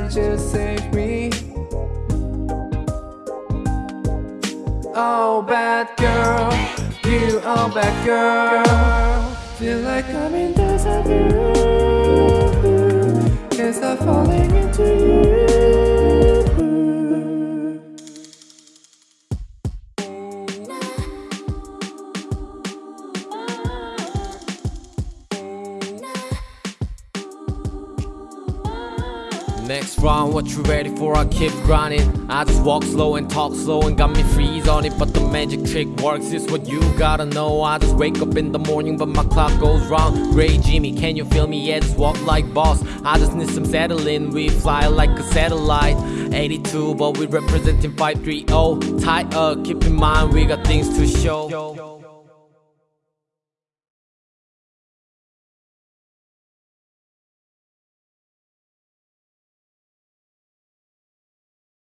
God just save me. Oh bad girl, you are bad girl. Feel like I'm in desert blue Cause I falling into you? Next round, what you ready for? I keep grinding. I just walk slow and talk slow and got me freeze on it. But the magic trick works, is what you gotta know. I just wake up in the morning, but my clock goes wrong. Gray Jimmy, can you feel me? Yeah, just walk like boss. I just need some settling. We fly like a satellite. 82, but we representing 530. Tight up, keep in mind, we got things to show.